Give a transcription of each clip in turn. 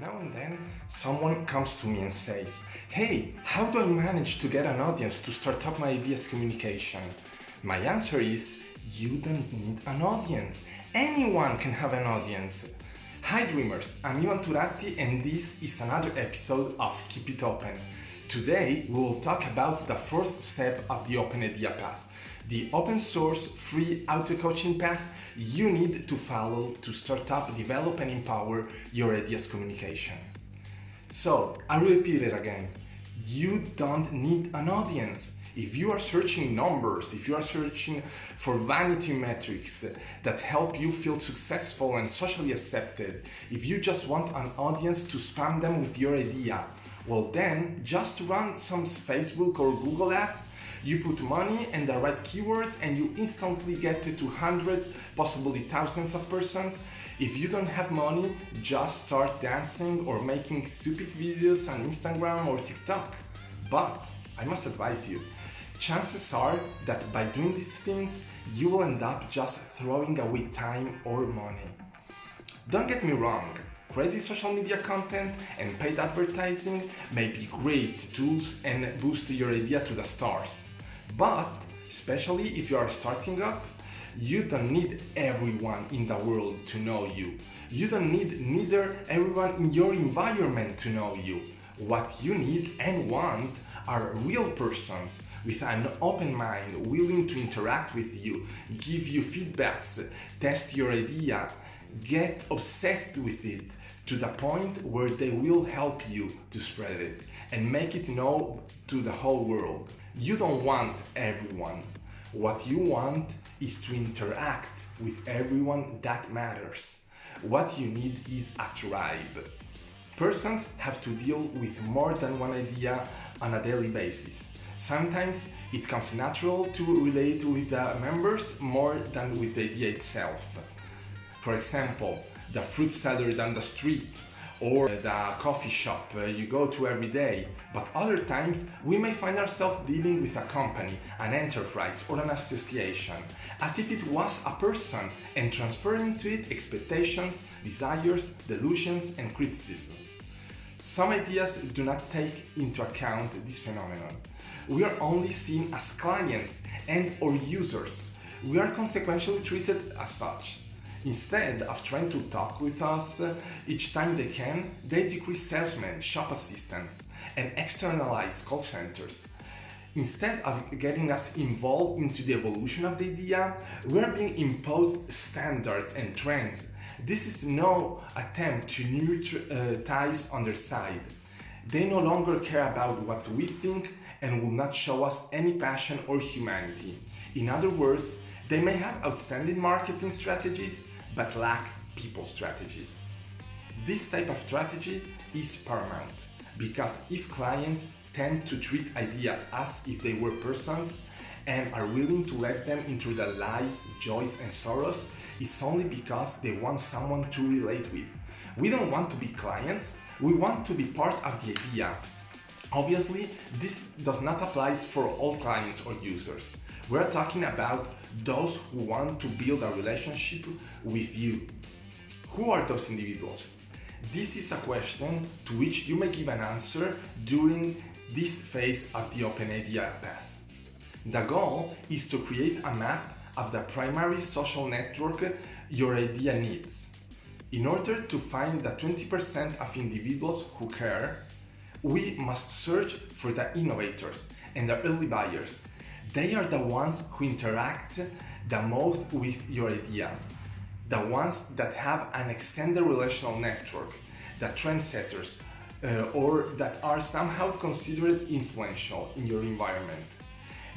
Now and then, someone comes to me and says, Hey, how do I manage to get an audience to start up my ideas communication? My answer is, You don't need an audience. Anyone can have an audience. Hi dreamers, I'm Ivan Turatti and this is another episode of Keep It Open. Today we will talk about the fourth step of the Open Idea Path, the open source free auto coaching path you need to follow to start up, develop and empower your ideas communication. So, I repeat it again. You don't need an audience. If you are searching numbers, if you are searching for vanity metrics that help you feel successful and socially accepted, if you just want an audience to spam them with your idea, well then just run some Facebook or Google ads you put money and the right keywords and you instantly get to hundreds, possibly thousands of persons. If you don't have money, just start dancing or making stupid videos on Instagram or TikTok. But I must advise you, chances are that by doing these things, you will end up just throwing away time or money. Don't get me wrong, crazy social media content and paid advertising may be great tools and boost your idea to the stars. But, especially if you are starting up, you don't need everyone in the world to know you. You don't need neither everyone in your environment to know you. What you need and want are real persons with an open mind, willing to interact with you, give you feedbacks, test your idea, get obsessed with it to the point where they will help you to spread it and make it known to the whole world. You don't want everyone. What you want is to interact with everyone that matters. What you need is a tribe. Persons have to deal with more than one idea on a daily basis. Sometimes it comes natural to relate with the members more than with the idea itself. For example, the fruit seller down the street or the coffee shop uh, you go to every day. But other times we may find ourselves dealing with a company, an enterprise or an association as if it was a person and transferring to it expectations, desires, delusions and criticism. Some ideas do not take into account this phenomenon. We are only seen as clients and or users. We are consequentially treated as such. Instead of trying to talk with us each time they can, they decrease salesmen, shop assistants, and externalize call centers. Instead of getting us involved into the evolution of the idea, we are being imposed standards and trends. This is no attempt to neutralize on their side. They no longer care about what we think and will not show us any passion or humanity. In other words, they may have outstanding marketing strategies, but lack people strategies. This type of strategy is paramount because if clients tend to treat ideas as if they were persons and are willing to let them into their lives, joys and sorrows, it's only because they want someone to relate with. We don't want to be clients, we want to be part of the idea. Obviously, this does not apply for all clients or users. We're talking about those who want to build a relationship with you. Who are those individuals? This is a question to which you may give an answer during this phase of the Open Idea path. The goal is to create a map of the primary social network your idea needs. In order to find the 20% of individuals who care, we must search for the innovators and the early buyers. They are the ones who interact the most with your idea, the ones that have an extended relational network, the trendsetters, uh, or that are somehow considered influential in your environment.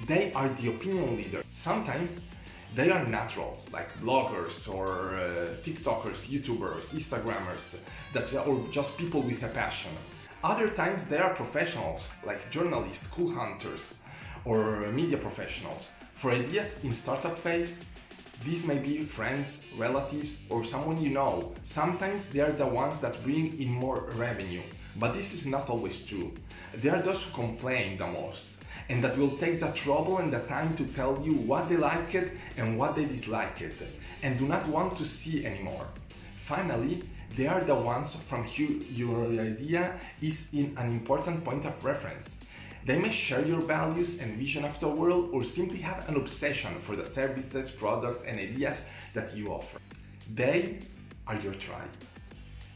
They are the opinion leader. Sometimes they are naturals like bloggers or uh, TikTokers, YouTubers, Instagrammers, that or just people with a passion. Other times they are professionals like journalists, cool hunters, or media professionals. For ideas in startup phase, these may be friends, relatives, or someone you know. Sometimes they are the ones that bring in more revenue, but this is not always true. They are those who complain the most, and that will take the trouble and the time to tell you what they liked and what they disliked, and do not want to see anymore. Finally, They are the ones from whom your idea is in an important point of reference. They may share your values and vision of the world or simply have an obsession for the services, products and ideas that you offer. They are your tribe.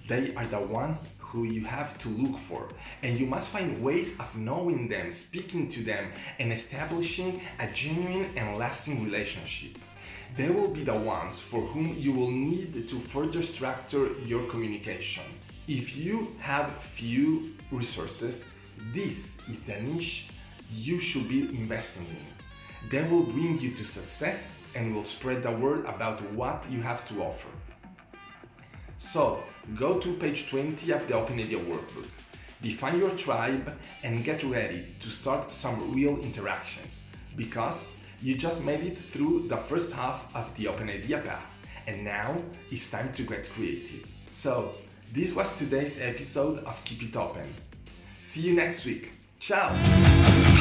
They are the ones who you have to look for and you must find ways of knowing them, speaking to them and establishing a genuine and lasting relationship. They will be the ones for whom you will need to further structure your communication. If you have few resources, this is the niche you should be investing in. They will bring you to success and will spread the word about what you have to offer. So, go to page 20 of the Open Idea Workbook. Define your tribe and get ready to start some real interactions because you just made it through the first half of the Open Idea path and now it's time to get creative. So, this was today's episode of Keep It Open. See you next week. Ciao!